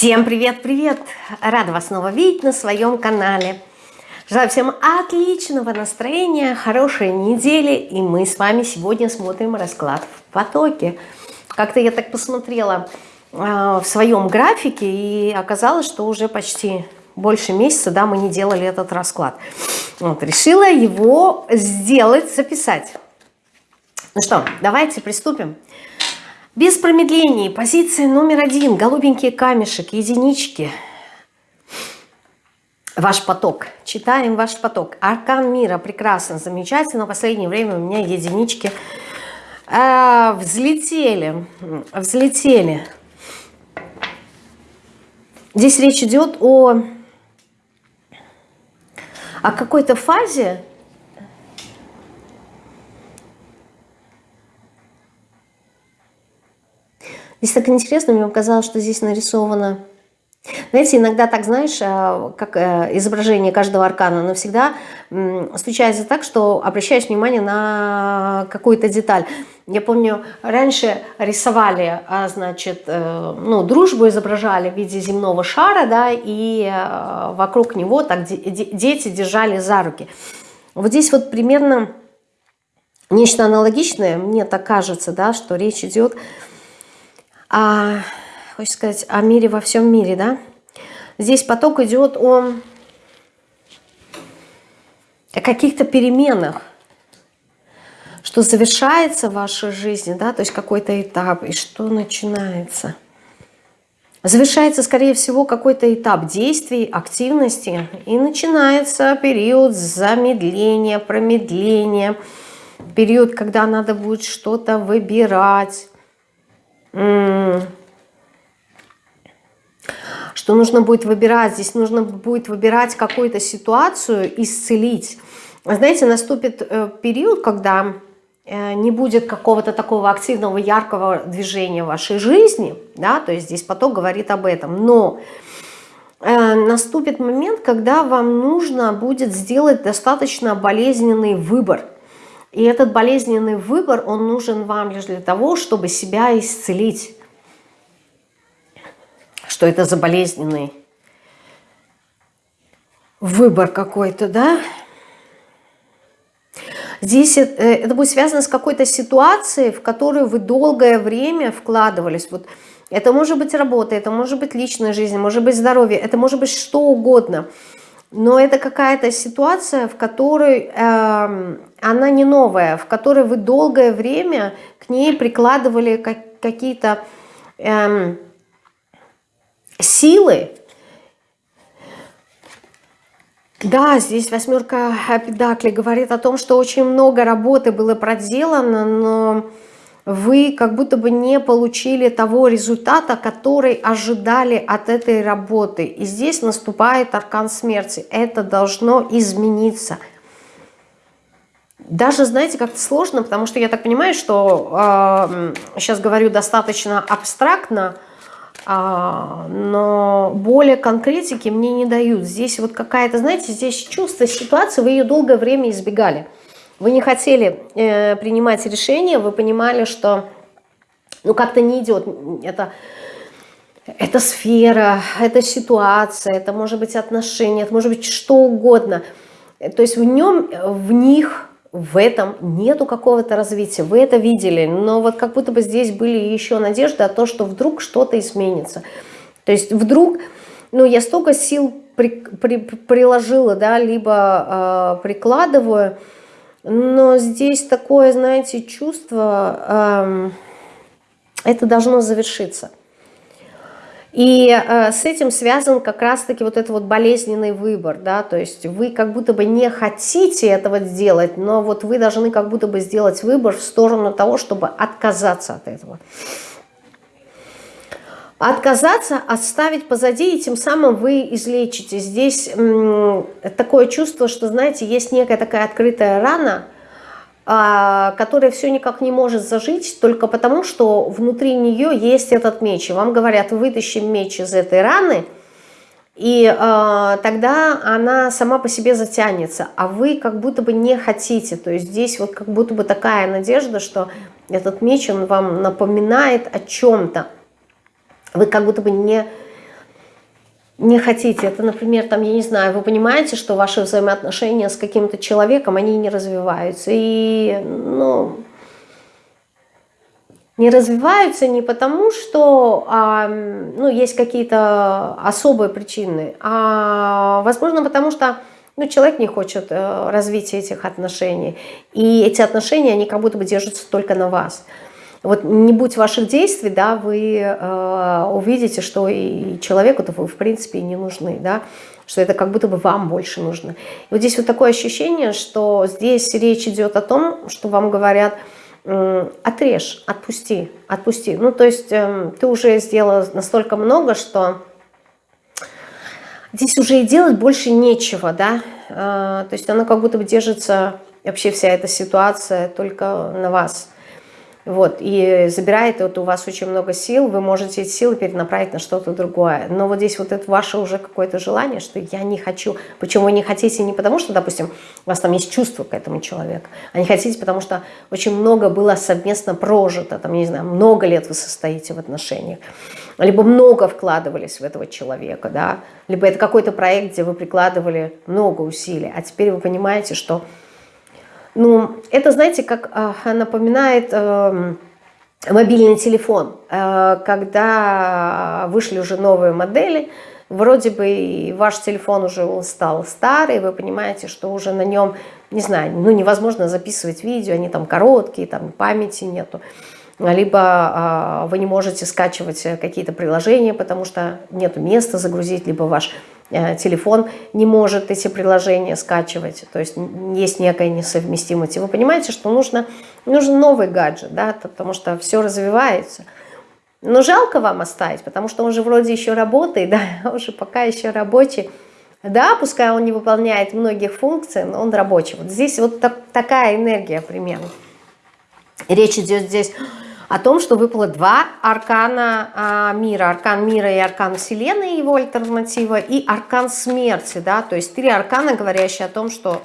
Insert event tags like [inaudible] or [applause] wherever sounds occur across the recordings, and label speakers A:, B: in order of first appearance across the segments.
A: Всем привет-привет! Рада вас снова видеть на своем канале. Желаю всем отличного настроения, хорошей недели. И мы с вами сегодня смотрим расклад в потоке. Как-то я так посмотрела э, в своем графике и оказалось, что уже почти больше месяца да, мы не делали этот расклад. Вот, решила его сделать, записать. Ну что, давайте приступим. Без промедлений. Позиция номер один. Голубенький камешек, единички. Ваш поток. Читаем ваш поток. Аркан мира. Прекрасно, замечательно. В последнее время у меня единички э, взлетели. Взлетели. Здесь речь идет о, о какой-то фазе, Здесь так интересно, мне показалось, что здесь нарисовано... Знаете, иногда так, знаешь, э, как э, изображение каждого аркана навсегда случается так, что обращаешь внимание на какую-то деталь. Я помню, раньше рисовали, а, значит, э, ну, дружбу изображали в виде земного шара, да, и вокруг него так дети держали за руки. Вот здесь вот примерно нечто аналогичное, мне так кажется, да, что речь идет а, хочется сказать, о мире во всем мире, да? Здесь поток идет о, о каких-то переменах, что завершается в вашей жизни, да, то есть какой-то этап, и что начинается. Завершается, скорее всего, какой-то этап действий, активности, и начинается период замедления, промедления, период, когда надо будет что-то выбирать, что нужно будет выбирать, здесь нужно будет выбирать какую-то ситуацию, исцелить. Знаете, наступит э, период, когда э, не будет какого-то такого активного, яркого движения в вашей жизни, да, то есть здесь поток говорит об этом, но э, наступит момент, когда вам нужно будет сделать достаточно болезненный выбор – и этот болезненный выбор, он нужен вам лишь для того, чтобы себя исцелить. Что это за болезненный выбор какой-то, да? Здесь это, это будет связано с какой-то ситуацией, в которую вы долгое время вкладывались. Вот это может быть работа, это может быть личная жизнь, может быть здоровье, это может быть что угодно – но это какая-то ситуация, в которой э, она не новая, в которой вы долгое время к ней прикладывали как, какие-то э, силы. Да, здесь восьмерка педакли говорит о том, что очень много работы было проделано, но вы как будто бы не получили того результата, который ожидали от этой работы. И здесь наступает аркан смерти. Это должно измениться. Даже, знаете, как-то сложно, потому что я так понимаю, что э, сейчас говорю достаточно абстрактно, э, но более конкретики мне не дают. Здесь вот какая-то, знаете, здесь чувство ситуации, вы ее долгое время избегали. Вы не хотели э, принимать решение, вы понимали, что ну как-то не идет. Это, это сфера, это ситуация, это может быть отношения, это может быть что угодно. То есть в нем, в них, в этом нету какого-то развития. Вы это видели, но вот как будто бы здесь были еще надежды о том, что вдруг что-то изменится. То есть вдруг, ну я столько сил при, при, приложила, да, либо э, прикладываю, но здесь такое, знаете, чувство, эм, это должно завершиться. И э, с этим связан как раз-таки вот этот вот болезненный выбор, да, то есть вы как будто бы не хотите этого сделать, но вот вы должны как будто бы сделать выбор в сторону того, чтобы отказаться от этого отказаться, оставить позади, и тем самым вы излечите. Здесь такое чувство, что, знаете, есть некая такая открытая рана, а, которая все никак не может зажить, только потому, что внутри нее есть этот меч. И вам говорят, вытащим меч из этой раны, и э, тогда она сама по себе затянется, а вы как будто бы не хотите. То есть здесь вот как будто бы такая надежда, что этот меч, он вам напоминает о чем-то вы как будто бы не, не хотите. Это, например, там, я не знаю, вы понимаете, что ваши взаимоотношения с каким-то человеком, они не развиваются. И, ну, не развиваются не потому, что а, ну, есть какие-то особые причины, а, возможно, потому что ну, человек не хочет э, развития этих отношений. И эти отношения, они как будто бы держатся только на вас. Вот не будь ваших действий, да, вы э, увидите, что и человеку-то вы в принципе не нужны, да, что это как будто бы вам больше нужно. И вот здесь вот такое ощущение, что здесь речь идет о том, что вам говорят, э, отрежь, отпусти, отпусти. Ну, то есть э, ты уже сделала настолько много, что здесь уже и делать больше нечего, да, э, то есть она как будто бы держится, вообще вся эта ситуация только на вас. Вот, и забирает вот у вас очень много сил, вы можете эти силы перенаправить на что-то другое. Но вот здесь вот это ваше уже какое-то желание, что я не хочу. Почему вы не хотите не потому, что, допустим, у вас там есть чувство к этому человеку, а не хотите, потому что очень много было совместно прожито, там, не знаю, много лет вы состоите в отношениях, либо много вкладывались в этого человека, да, либо это какой-то проект, где вы прикладывали много усилий, а теперь вы понимаете, что ну, это, знаете, как э, напоминает э, мобильный телефон. Э, когда вышли уже новые модели, вроде бы ваш телефон уже стал старый, вы понимаете, что уже на нем, не знаю, ну невозможно записывать видео, они там короткие, там памяти нету. Либо э, вы не можете скачивать какие-то приложения, потому что нет места загрузить, либо ваш Э, телефон не может эти приложения скачивать, то есть есть некая несовместимость. И вы понимаете, что нужно, нужен новый гаджет, да, потому что все развивается. Но жалко вам оставить, потому что он же вроде еще работает, [laughs] да, он же пока еще рабочий. Да, пускай он не выполняет многих функций, но он рабочий. Вот здесь вот так, такая энергия примерно. Речь идет здесь о том, что выпало два аркана а, мира. Аркан мира и аркан вселенной, его альтернатива, и аркан смерти. Да? То есть три аркана, говорящие о том, что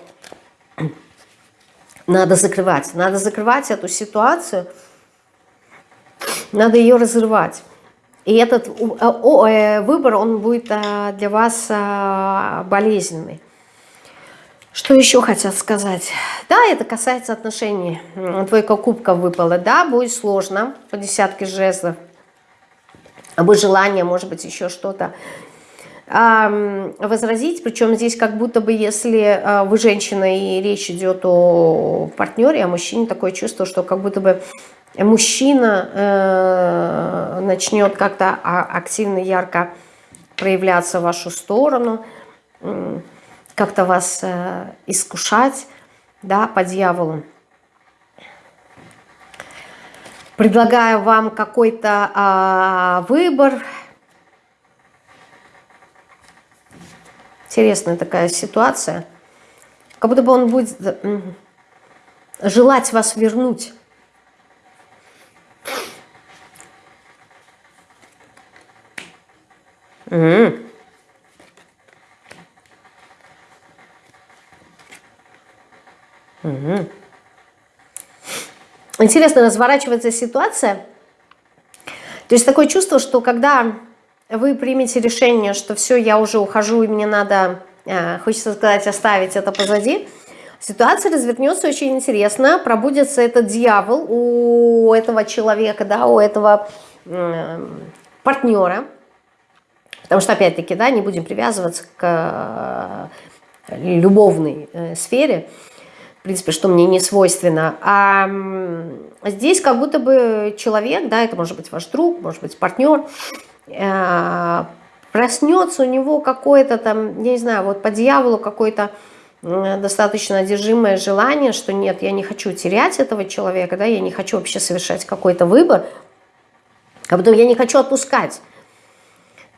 A: надо закрывать. Надо закрывать эту ситуацию, надо ее разрывать. И этот э, выбор, он будет а, для вас болезненный. Что еще хотят сказать? Да, это касается отношений. Двойка кубков выпала. Да, будет сложно по десятке жезлов. Будет желание, может быть, еще что-то возразить. Причем здесь как будто бы, если а, вы женщина и речь идет о партнере, о мужчине, такое чувство, что как будто бы мужчина э, начнет как-то а, активно, ярко проявляться в вашу сторону как-то вас э, искушать, да, по дьяволу. Предлагаю вам какой-то э, выбор. Интересная такая ситуация. Как будто бы он будет желать вас вернуть. Угу. Угу. Интересно разворачивается ситуация. То есть такое чувство, что когда вы примете решение, что все, я уже ухожу, и мне надо, э, хочется сказать, оставить это позади, ситуация развернется очень интересно, пробудется этот дьявол у этого человека, да, у этого э, партнера, потому что, опять-таки, да, не будем привязываться к э, любовной э, сфере, принципе, что мне не свойственно. А здесь как будто бы человек, да, это может быть ваш друг, может быть партнер, э, проснется у него какое-то там, я не знаю, вот по дьяволу какое-то достаточно одержимое желание, что нет, я не хочу терять этого человека, да, я не хочу вообще совершать какой-то выбор, а потом я не хочу отпускать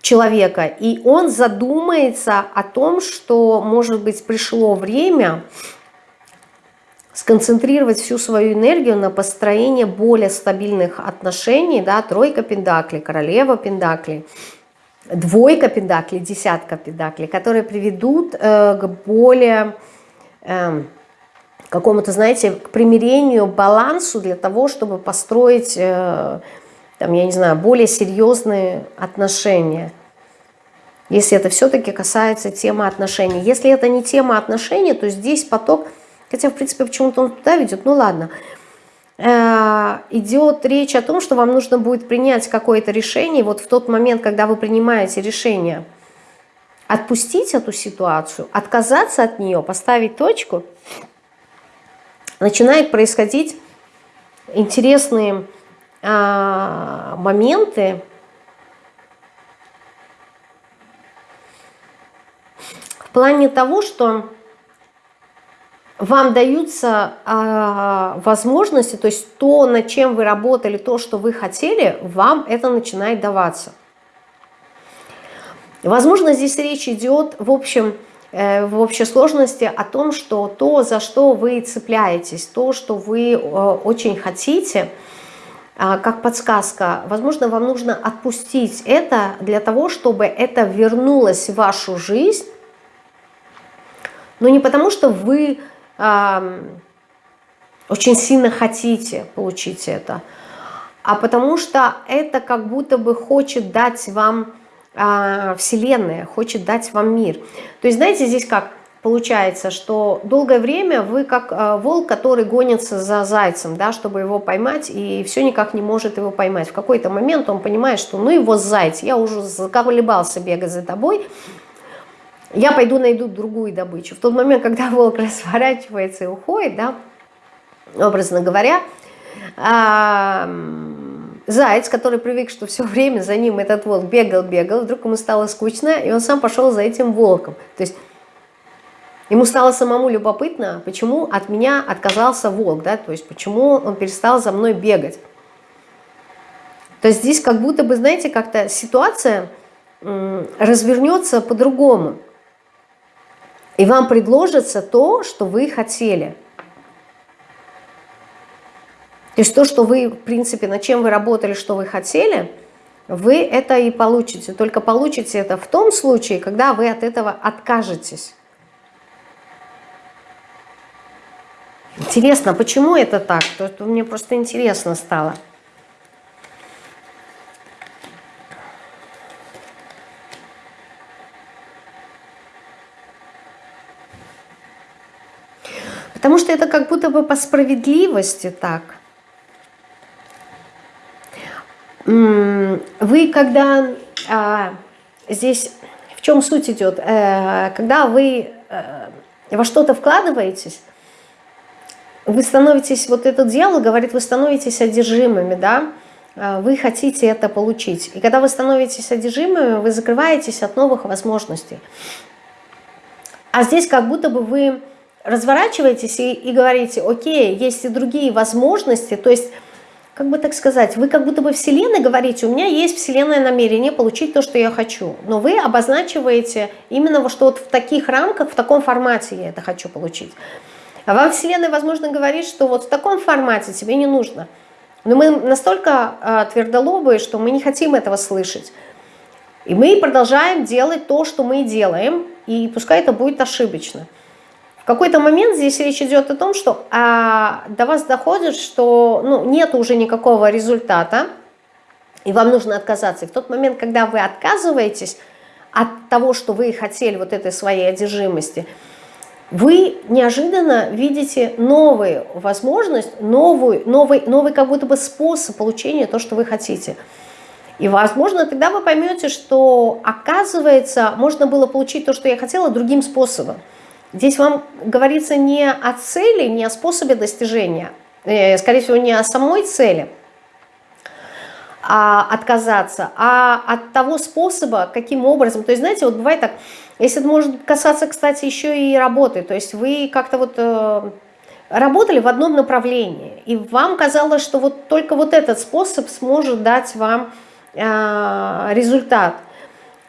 A: человека. И он задумается о том, что, может быть, пришло время сконцентрировать всю свою энергию на построение более стабильных отношений, да, тройка пентаклей, королева пентаклей, двойка пентаклей, десятка пентаклей, которые приведут э, к более э, какому-то, знаете, к примирению, балансу для того, чтобы построить, э, там, я не знаю, более серьезные отношения. Если это все-таки касается темы отношений. Если это не тема отношений, то здесь поток, хотя в принципе почему-то он туда ведет, ну ладно, э, идет речь о том, что вам нужно будет принять какое-то решение. Вот в тот момент, когда вы принимаете решение отпустить эту ситуацию, отказаться от нее, поставить точку, начинает происходить интересные а, моменты, в плане того, что вам даются э, возможности, то есть то, над чем вы работали, то, что вы хотели, вам это начинает даваться. Возможно, здесь речь идет, в общем, э, в общей сложности о том, что то, за что вы цепляетесь, то, что вы э, очень хотите, э, как подсказка, возможно, вам нужно отпустить это для того, чтобы это вернулось в вашу жизнь, но не потому, что вы очень сильно хотите получить это, а потому что это как будто бы хочет дать вам э, Вселенная, хочет дать вам мир. То есть, знаете, здесь как получается, что долгое время вы как э, волк, который гонится за зайцем, да, чтобы его поймать, и все никак не может его поймать. В какой-то момент он понимает, что ну его заяц, я уже заколебался бегать за тобой, я пойду найду другую добычу. В тот момент, когда волк [laughs] разворачивается и уходит, да, образно говоря, заяц, который привык, что все время за ним этот волк бегал, бегал, вдруг ему стало скучно, и он сам пошел за этим волком. То есть ему стало самому любопытно, почему от меня отказался волк, да, то есть почему он перестал за мной бегать. То есть здесь как будто бы, знаете, как-то ситуация развернется по-другому и вам предложится то, что вы хотели. То есть то, что вы, в принципе, над чем вы работали, что вы хотели, вы это и получите. Только получите это в том случае, когда вы от этого откажетесь. Интересно, почему это так? То, мне просто интересно стало. Потому что это как будто бы по справедливости так. Вы когда а, здесь, в чем суть идет, э, когда вы э, во что-то вкладываетесь, вы становитесь, вот этот дьявол говорит, вы становитесь одержимыми, да, э, вы хотите это получить. И когда вы становитесь одержимыми, вы закрываетесь от новых возможностей. А здесь как будто бы вы разворачиваетесь и, и говорите, окей, есть и другие возможности, то есть, как бы так сказать, вы как будто бы Вселенной говорите, у меня есть Вселенное намерение получить то, что я хочу, но вы обозначиваете именно что вот в таких рамках, в таком формате я это хочу получить. А вам Вселенная, возможно, говорит, что вот в таком формате тебе не нужно. Но мы настолько э, твердолобые, что мы не хотим этого слышать. И мы продолжаем делать то, что мы делаем, и пускай это будет ошибочно какой-то момент здесь речь идет о том, что а, до вас доходит, что ну, нет уже никакого результата, и вам нужно отказаться. И в тот момент, когда вы отказываетесь от того, что вы хотели, вот этой своей одержимости, вы неожиданно видите новую возможность, новый, новый, новый как будто бы способ получения то, что вы хотите. И, возможно, тогда вы поймете, что, оказывается, можно было получить то, что я хотела, другим способом. Здесь вам говорится не о цели, не о способе достижения, э, скорее всего, не о самой цели, а отказаться, а от того способа, каким образом. То есть, знаете, вот бывает так, если это может касаться, кстати, еще и работы, то есть вы как-то вот э, работали в одном направлении, и вам казалось, что вот только вот этот способ сможет дать вам э, результат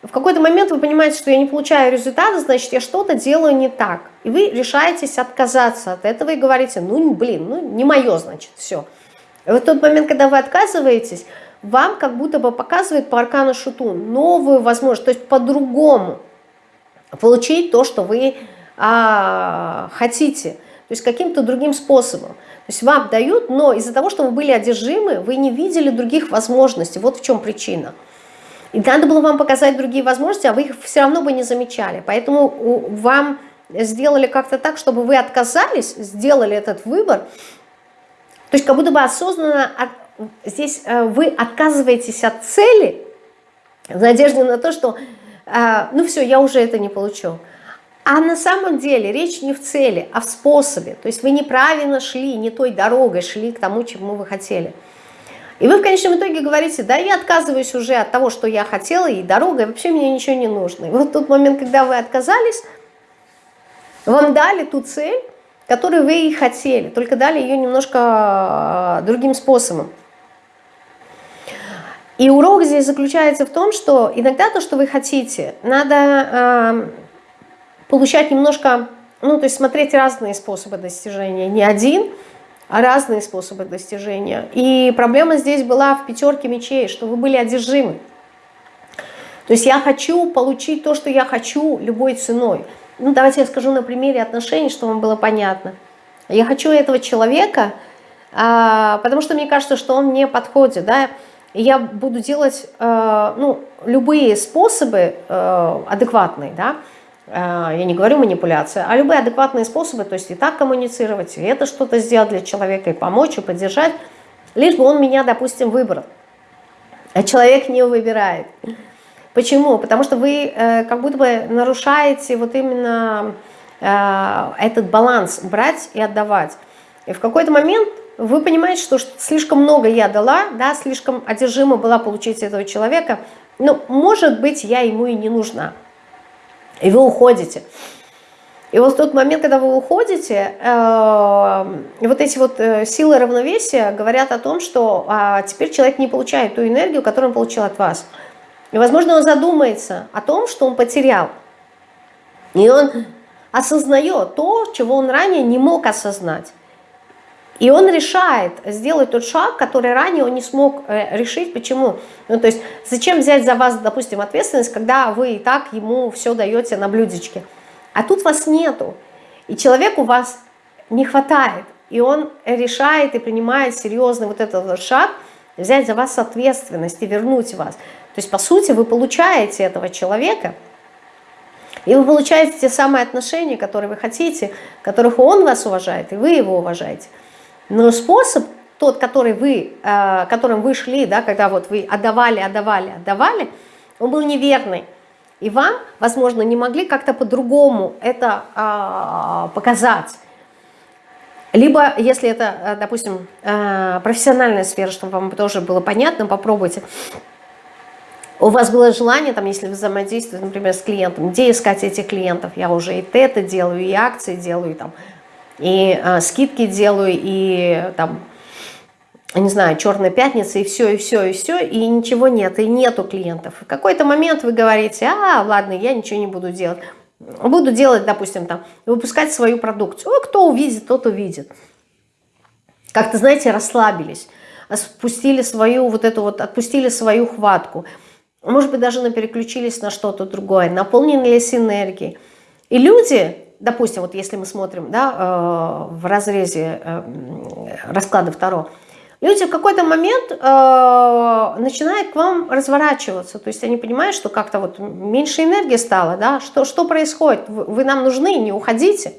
A: в какой-то момент вы понимаете, что я не получаю результата, значит, я что-то делаю не так. И вы решаетесь отказаться от этого и говорите, ну, блин, ну, не мое, значит, все. И вот тот момент, когда вы отказываетесь, вам как будто бы показывает по аркану шуту новую возможность, то есть по-другому получить то, что вы а, хотите, то есть каким-то другим способом. То есть вам дают, но из-за того, что вы были одержимы, вы не видели других возможностей. Вот в чем причина. И надо было вам показать другие возможности, а вы их все равно бы не замечали. Поэтому вам сделали как-то так, чтобы вы отказались, сделали этот выбор. То есть как будто бы осознанно от, здесь э, вы отказываетесь от цели в надежде на то, что э, ну все, я уже это не получу. А на самом деле речь не в цели, а в способе. То есть вы неправильно шли, не той дорогой шли к тому, чему вы хотели. И вы в конечном итоге говорите, да, я отказываюсь уже от того, что я хотела, и дорога, и вообще мне ничего не нужно. И вот тот момент, когда вы отказались, вам дали ту цель, которую вы и хотели, только дали ее немножко а, другим способом. И урок здесь заключается в том, что иногда то, что вы хотите, надо э, получать немножко, ну, то есть смотреть разные способы достижения, не один, разные способы достижения. И проблема здесь была в пятерке мечей, что вы были одержимы. То есть я хочу получить то, что я хочу любой ценой. Ну, давайте я скажу на примере отношений, чтобы вам было понятно. Я хочу этого человека, а, потому что мне кажется, что он мне подходит, да, и я буду делать, а, ну, любые способы а, адекватные, да, я не говорю манипуляция, а любые адекватные способы, то есть и так коммуницировать, и это что-то сделать для человека, и помочь, и поддержать, лишь бы он меня, допустим, выбрал. А человек не выбирает. Почему? Потому что вы э, как будто бы нарушаете вот именно э, этот баланс брать и отдавать. И в какой-то момент вы понимаете, что слишком много я дала, да, слишком одержима была получить этого человека, но, может быть, я ему и не нужна. И вы уходите. И вот в тот момент, когда вы уходите, э, вот эти вот э, силы равновесия говорят о том, что э, теперь человек не получает ту энергию, которую он получил от вас. И, возможно, он задумается о том, что он потерял. И он осознает то, чего он ранее не мог осознать. И он решает сделать тот шаг, который ранее он не смог э, решить. Почему? Ну, то есть, зачем взять за вас, допустим, ответственность, когда вы и так ему все даете на блюдечке? А тут вас нету. И человеку вас не хватает. И он решает и принимает серьезный вот этот шаг, взять за вас ответственность и вернуть вас. То есть, по сути, вы получаете этого человека, и вы получаете те самые отношения, которые вы хотите, которых он вас уважает, и вы его уважаете. Но способ тот, который вы, э, которым вы шли, да, когда вот вы отдавали, отдавали, отдавали, он был неверный. И вам, возможно, не могли как-то по-другому это э, показать. Либо, если это, э, допустим, э, профессиональная сфера, чтобы вам тоже было понятно, попробуйте у вас было желание, там, если вы взаимодействуете, например, с клиентом, где искать этих клиентов? Я уже и тета делаю, и акции делаю, и, там, и а, скидки делаю, и там, не знаю, черная пятница, и все, и все, и все, и ничего нет, и нету клиентов. В какой-то момент вы говорите, а, ладно, я ничего не буду делать. Буду делать, допустим, там, выпускать свою продукцию. О, кто увидит, тот увидит. Как-то, знаете, расслабились, спустили свою вот эту вот, отпустили свою хватку может быть, даже переключились на что-то другое, наполнились энергией. И люди, допустим, вот если мы смотрим да, э, в разрезе э, расклада второго, люди в какой-то момент э, начинают к вам разворачиваться, то есть они понимают, что как-то вот меньше энергии стало, да, что, что происходит, вы, нам нужны, не уходите.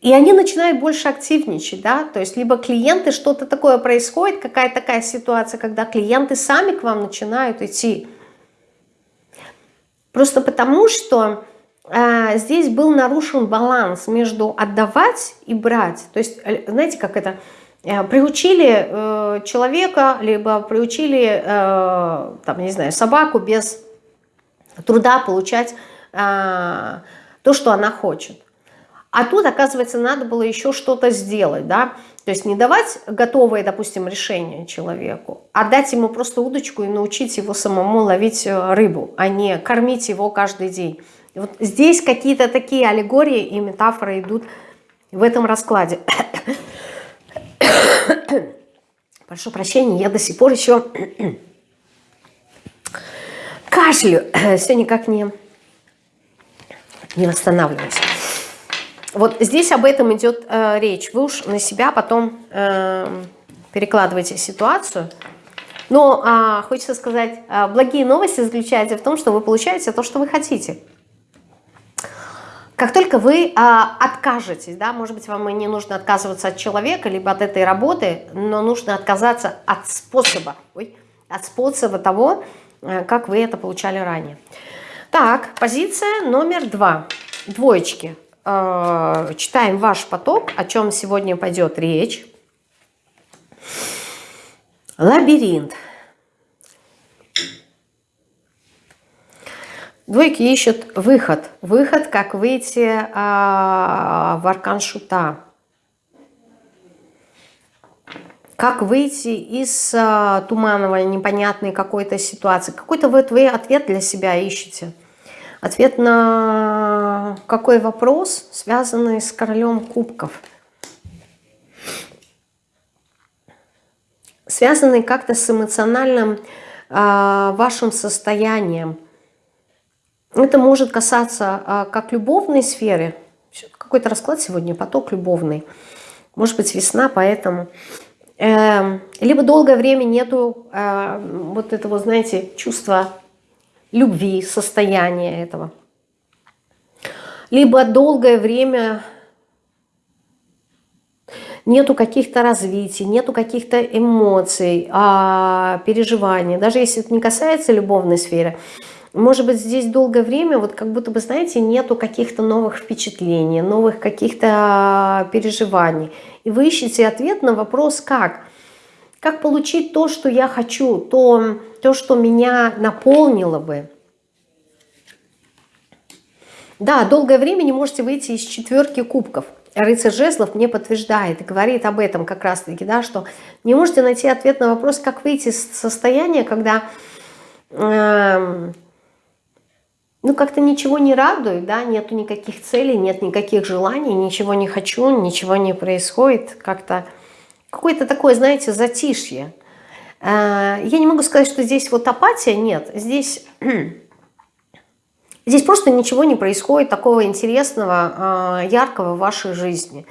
A: И они начинают больше активничать, да, то есть либо клиенты, что-то такое происходит, какая-то такая ситуация, когда клиенты сами к вам начинают идти. Просто потому, что здесь был нарушен баланс между отдавать и брать. То есть, э, знаете, как это, э, приучили э, человека, либо приучили, там, не знаю, собаку без труда получать э, то, что она хочет. А тут, оказывается, надо было еще что-то сделать, да, то есть не давать готовое, допустим, решение человеку, а дать ему просто удочку и научить его самому ловить рыбу, а не кормить его каждый день. Вот здесь какие-то такие аллегории и метафоры идут в этом раскладе. [coughs] Прошу прощения, я до сих пор еще кашлю, все никак не, не восстанавливаюсь. Вот здесь об этом идет э, речь. Вы уж на себя потом э, перекладываете ситуацию. Но а, хочется сказать, а, благие новости заключаются в том, что вы получаете то, что вы хотите. Как только вы а, откажетесь, да, может быть, вам и не нужно отказываться от человека, либо от этой работы, но нужно отказаться от способа, ой, от способа того, э, как вы это получали ранее. Так, позиция номер два. Двоечки. Э, читаем ваш поток, о чем сегодня пойдет речь. Лабиринт. Двойки ищут выход. Выход, как выйти а, в аркан шута. Как выйти из а, туманного, непонятной какой-то ситуации. Какой-то вы, вы ответ для себя ищете. Ответ на какой вопрос, связанный с королем кубков. Связанный как-то с эмоциональным э, вашим состоянием. Это может касаться э, как любовной сферы. Какой-то расклад сегодня, поток любовный. Может быть весна, поэтому... Э, либо долгое время нету э, вот этого, знаете, чувства любви, состояния этого. Либо долгое время нету каких-то развитий, нету каких-то эмоций, а, переживаний. Даже если это не касается любовной сферы, может быть, здесь долгое время, вот как будто бы, знаете, нету каких-то новых впечатлений, новых каких-то переживаний. И вы ищете ответ на вопрос «как?». Как получить то, что я хочу, то, то что меня наполнило бы. Да, долгое время не можете выйти из четверки кубков. Рыцарь жезлов мне подтверждает говорит об этом как раз-таки, да, что не можете найти ответ на вопрос, как выйти из состояния, когда э, ну как-то ничего не радует, да, нету никаких целей, нет никаких желаний, ничего не хочу, ничего не происходит, как-то какое-то такое, знаете, затишье. Э, я не могу сказать, что здесь вот апатия, нет, здесь... [clears throat] Здесь просто ничего не происходит такого интересного, а, яркого в вашей жизни.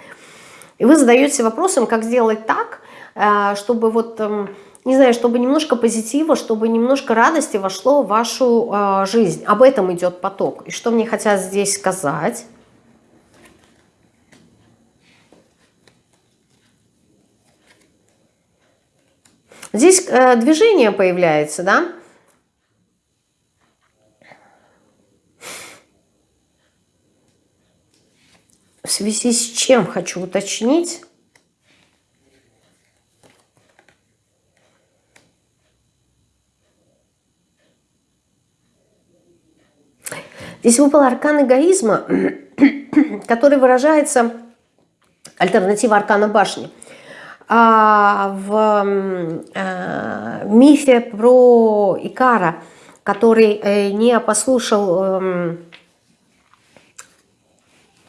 A: И вы задаете вопросом, как сделать так, а, чтобы вот, эм, не знаю, чтобы немножко позитива, чтобы немножко радости вошло в вашу а, жизнь. Об этом идет поток. И что мне хотят здесь сказать? Здесь э, движение появляется, да? В связи с чем хочу уточнить. Здесь выпал аркан эгоизма, [clears throat] который выражается, альтернатива аркана башни, а, в а, мифе про Икара, который э, не послушал эм,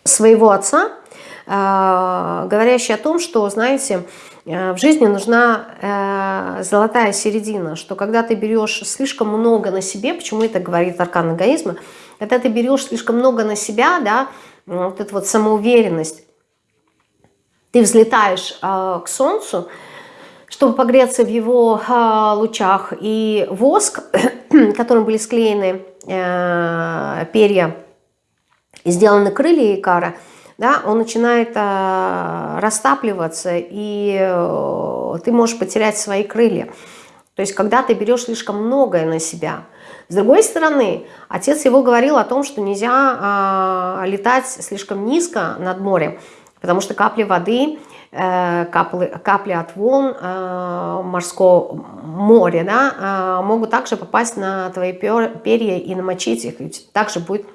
A: своего отца, э, говорящий о том, что, знаете, э, в жизни нужна э, золотая середина, что когда ты берешь слишком много на себе, почему это говорит аркан эгоизма, когда ты берешь слишком много на себя, да, вот эта вот самоуверенность, ты взлетаешь к солнцу, чтобы погреться в его лучах, и воск, [clears throat] которым были склеены перья и сделаны крылья Икара, да, он начинает а, растапливаться, и а, ты можешь потерять свои крылья. То есть, когда ты берешь слишком многое на себя. С другой стороны, отец его говорил о том, что нельзя а, летать слишком низко над морем, потому что капли воды, э, капли, капли от волн э, морского моря да, э, могут также попасть на твои перья и намочить их, также будет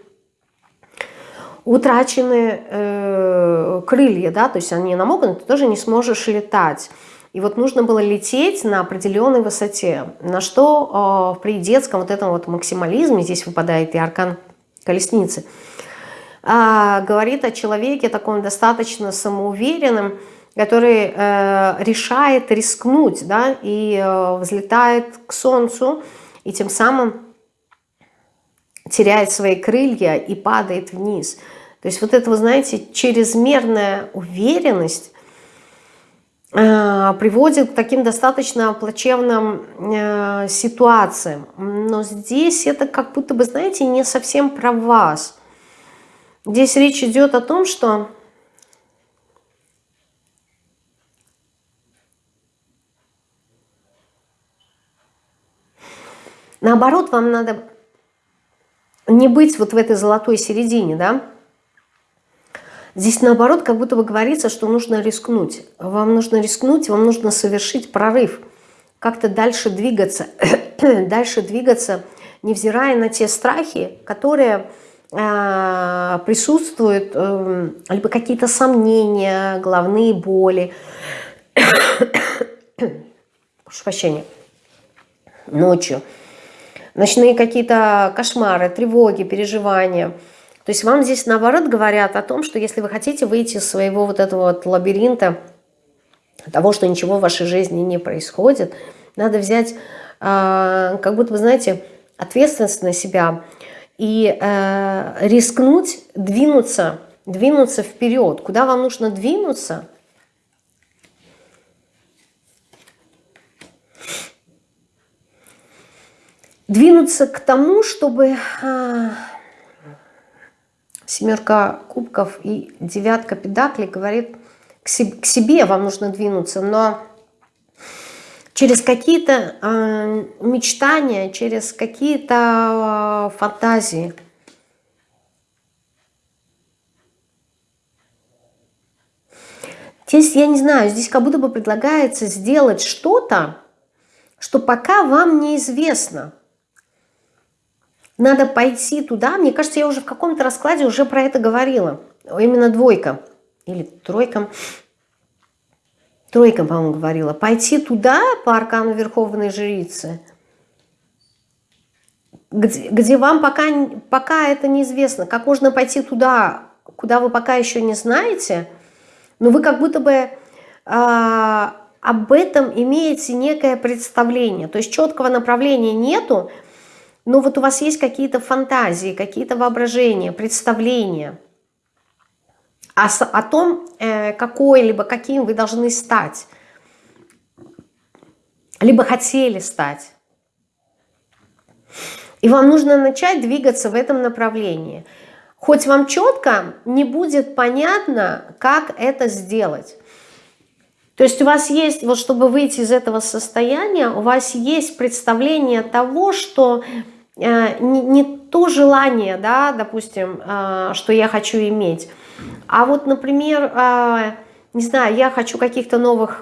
A: утрачены э, крылья, да, то есть они намокнут, ты тоже не сможешь летать. И вот нужно было лететь на определенной высоте, на что э, при детском вот этом вот максимализме, здесь выпадает и аркан колесницы, э, говорит о человеке таком достаточно самоуверенном, который э, решает рискнуть, да, и э, взлетает к солнцу, и тем самым теряет свои крылья и падает вниз – то есть вот это, вы знаете, чрезмерная уверенность, приводит к таким достаточно плачевным э, ситуациям. Но здесь это как будто бы, знаете, не совсем про вас. Здесь речь идет о том, что наоборот, вам надо не быть вот в этой золотой середине, да? Здесь наоборот, как будто бы говорится, что нужно рискнуть. Вам нужно рискнуть, вам нужно совершить прорыв, как-то дальше двигаться, [coughs] дальше двигаться, невзирая на те страхи, которые э, присутствуют, э, либо какие-то сомнения, головные боли, [coughs] прошу прощения, ночью, ночные какие-то кошмары, тревоги, переживания. То есть вам здесь наоборот говорят о том, что если вы хотите выйти из своего вот этого вот лабиринта, того, что ничего в вашей жизни не происходит, надо взять, э, как будто, вы знаете, ответственность на себя и э, рискнуть, двинуться, двинуться вперед. Куда вам нужно двинуться – двинуться к тому, чтобы а, семерка кубков и девятка педаклей говорит, к себе, вам нужно двинуться, но через какие-то э, мечтания, через какие-то э, фантазии. Здесь, я не знаю, здесь как будто бы предлагается сделать что-то, что пока вам неизвестно. Надо пойти туда. Мне кажется, я уже в каком-то раскладе уже про это говорила. Именно двойка или тройка. Тройка, по-моему, говорила. Пойти туда по аркану Верховной Жрицы, где, где вам пока, пока это неизвестно. Как можно пойти туда, куда вы пока еще не знаете, но вы как будто бы э, об этом имеете некое представление. То есть четкого направления нету, но вот у вас есть какие-то фантазии, какие-то воображения, представления о, о том, э, какой либо каким вы должны стать, либо хотели стать. И вам нужно начать двигаться в этом направлении. Хоть вам четко не будет понятно, как это сделать. То есть у вас есть, вот чтобы выйти из этого состояния, у вас есть представление того, что не, не то желание, да, допустим, э, что я хочу иметь, а вот, например, э, не знаю, я хочу каких-то новых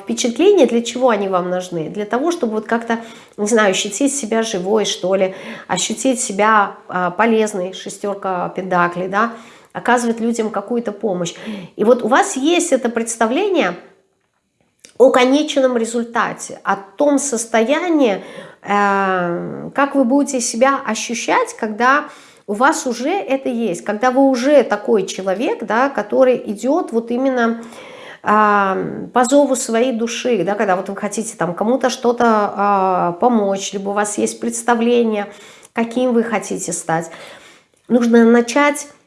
A: впечатлений, для чего они вам нужны? Для того, чтобы вот как-то, не знаю, ощутить себя живой, что ли, ощутить себя полезной, шестерка педаклей, да, оказывать людям какую-то помощь. И вот у вас есть это представление о конечном результате, о том состоянии, Эм, как вы будете себя ощущать, когда у вас уже это есть, когда вы уже такой человек, да, который идет вот именно э, по зову своей души, да, когда вот вы хотите там кому-то что-то э, помочь, либо у вас есть представление, каким вы хотите стать. Нужно начать э,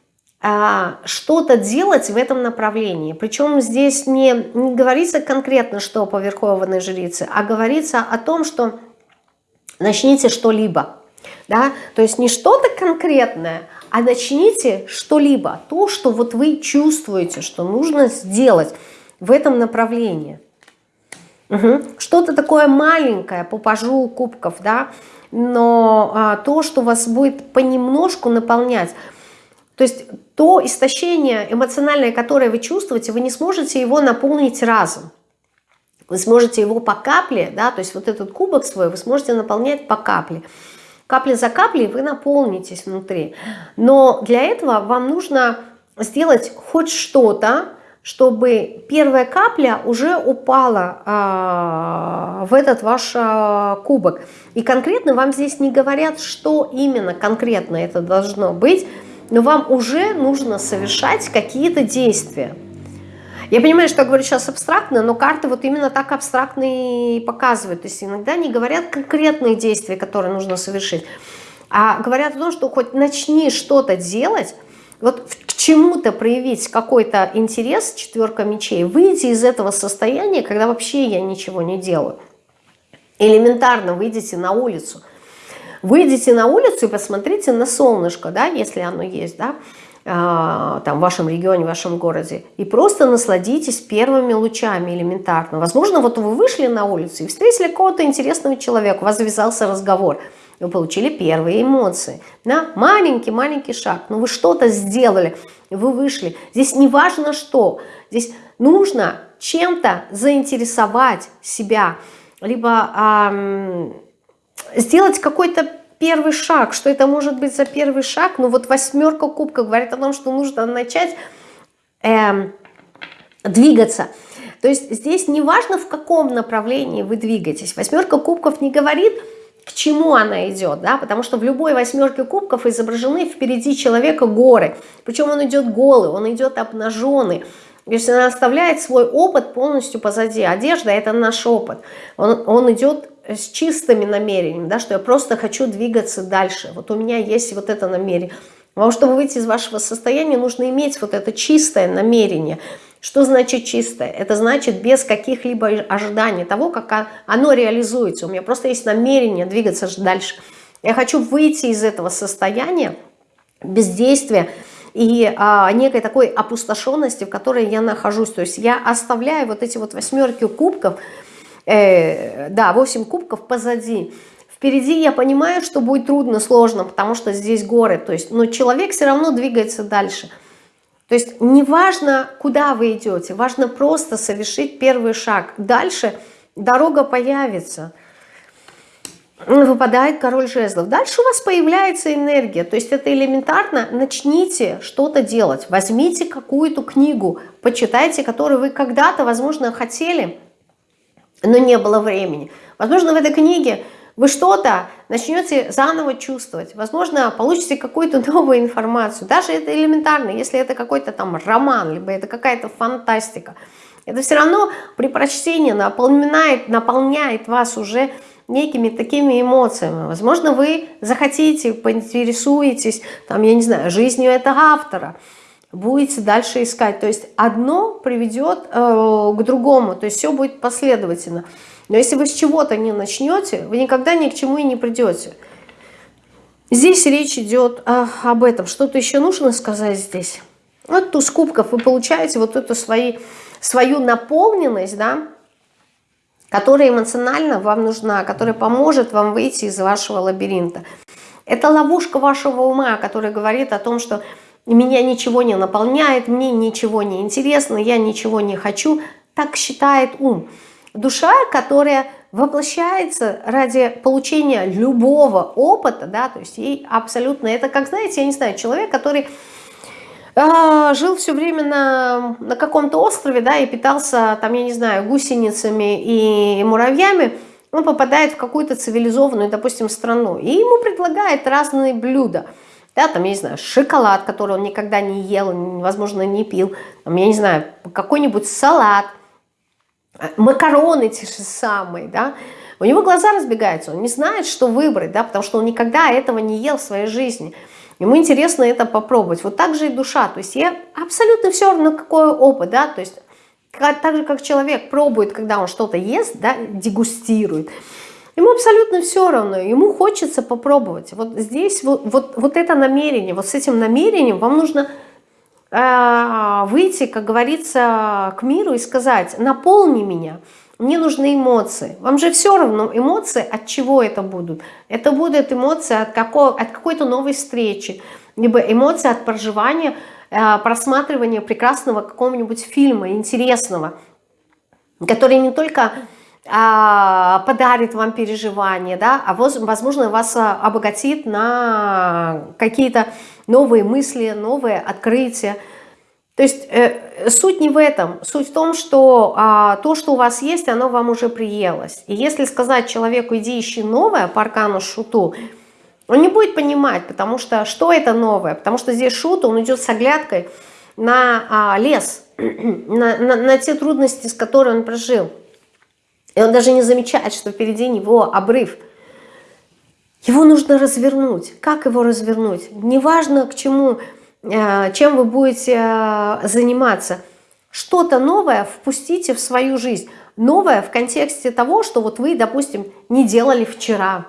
A: что-то делать в этом направлении. Причем здесь не, не говорится конкретно, что по Верховной Жрице, а говорится о том, что начните что-либо. Да? То есть не что-то конкретное, а начните что-либо. То, что вот вы чувствуете, что нужно сделать в этом направлении. Угу. Что-то такое маленькое по пажу кубков, да, но а, то, что вас будет понемножку наполнять. То есть то истощение эмоциональное, которое вы чувствуете, вы не сможете его наполнить разом. Вы сможете его по капле, да, то есть вот этот кубок свой вы сможете наполнять по капле. Капли за каплей вы наполнитесь внутри. Но для этого вам нужно сделать хоть что-то, чтобы первая капля уже упала а, в этот ваш а, кубок. И конкретно вам здесь не говорят, что именно конкретно это должно быть, но вам уже нужно совершать какие-то действия. Я понимаю, что я говорю сейчас абстрактно, но карты вот именно так абстрактно и показывают. То есть иногда не говорят конкретные действия, которые нужно совершить, а говорят о том, что хоть начни что-то делать, вот к чему-то проявить какой-то интерес, четверка мечей, выйти из этого состояния, когда вообще я ничего не делаю. Элементарно выйдите на улицу. Выйдите на улицу и посмотрите на солнышко, да, если оно есть, да, а, там, в вашем регионе, в вашем городе, и просто насладитесь первыми лучами элементарно. Возможно, вот вы вышли на улицу и встретили какого-то интересного человека, у вас завязался разговор – вы получили первые эмоции. Да? Маленький-маленький шаг, но вы что-то сделали, вы вышли. Здесь не важно что, здесь нужно чем-то заинтересовать себя, либо эм, сделать какой-то первый шаг. Что это может быть за первый шаг? Ну вот восьмерка кубка говорит о том, что нужно начать эм, двигаться. То есть здесь не важно, в каком направлении вы двигаетесь. Восьмерка кубков не говорит к чему она идет, да, потому что в любой восьмерке кубков изображены впереди человека горы, причем он идет голый, он идет обнаженный, то есть она оставляет свой опыт полностью позади. Одежда – это наш опыт. Он, он идет с чистыми намерениями, да, что я просто хочу двигаться дальше. Вот у меня есть вот это намерение. Но чтобы выйти из вашего состояния, нужно иметь вот это чистое намерение – что значит чистое? Это значит без каких-либо ожиданий того, как оно реализуется. У меня просто есть намерение двигаться дальше. Я хочу выйти из этого состояния бездействия и а, некой такой опустошенности, в которой я нахожусь. То есть я оставляю вот эти вот восьмерки кубков, э, да, 8 кубков позади. Впереди я понимаю, что будет трудно, сложно, потому что здесь горы. То есть, но человек все равно двигается дальше – то есть не важно, куда вы идете, важно просто совершить первый шаг. Дальше дорога появится. Выпадает король жезлов. Дальше у вас появляется энергия. То есть это элементарно. Начните что-то делать. Возьмите какую-то книгу, почитайте, которую вы когда-то, возможно, хотели, но не было времени. Возможно, в этой книге вы что-то начнете заново чувствовать. Возможно, получите какую-то [laughs] новую информацию. Даже это элементарно, если это какой-то там роман, либо это какая-то фантастика. Это все равно при прочтении наполняет, наполняет вас уже некими такими эмоциями. Возможно, вы захотите, поинтересуетесь, там, я не знаю, жизнью этого автора, будете дальше искать. То есть одно приведет э, к другому, то есть все будет последовательно. Но если вы с чего-то не начнете, вы никогда ни к чему и не придете. Здесь речь идет а, об этом. Что-то еще нужно сказать здесь? Вот туз кубков вы получаете вот эту свои, свою наполненность, да, которая эмоционально вам нужна, которая поможет вам выйти из вашего лабиринта. Это ловушка вашего ума, которая говорит о том, что меня ничего не наполняет, мне ничего не интересно, я ничего не хочу. Так считает ум. Душа, которая воплощается ради получения любого опыта, да, то есть ей абсолютно, это как, знаете, я не знаю, человек, который э, жил все время на, на каком-то острове, да, и питался, там, я не знаю, гусеницами и муравьями, он попадает в какую-то цивилизованную, допустим, страну, и ему предлагают разные блюда, да, там, я не знаю, шоколад, который он никогда не ел, возможно, не пил, там, я не знаю, какой-нибудь салат – макароны те же самые, да, у него глаза разбегаются, он не знает, что выбрать, да, потому что он никогда этого не ел в своей жизни. Ему интересно это попробовать. Вот так же и душа. То есть я абсолютно все равно, какой опыт, да, то есть так же, как человек пробует, когда он что-то ест, да, дегустирует, ему абсолютно все равно, ему хочется попробовать. Вот здесь вот, вот, вот это намерение, вот с этим намерением вам нужно Э, выйти, как говорится, к миру и сказать, наполни меня, мне нужны эмоции. Вам же все равно эмоции, от чего это будут? Это будут эмоции от, от какой-то новой встречи, либо эмоции от проживания, э, просматривания прекрасного какого-нибудь фильма, интересного, который не только подарит вам переживания, да, а возможно вас а, обогатит на какие-то новые мысли, новые открытия. То есть э, суть не в этом, суть в том, что а, то, что у вас есть, оно вам уже приелось. И если сказать человеку, иди ищи новое по аркану шуту, он не будет понимать, потому что что это новое? Потому что здесь шут, он идет с оглядкой на а, лес, [clears throat] на, на, на те трудности, с которыми он прожил. И он даже не замечает, что впереди него обрыв. Его нужно развернуть. Как его развернуть? Неважно, к чему э, чем вы будете э, заниматься. Что-то новое впустите в свою жизнь. Новое в контексте того, что вот вы, допустим, не делали вчера,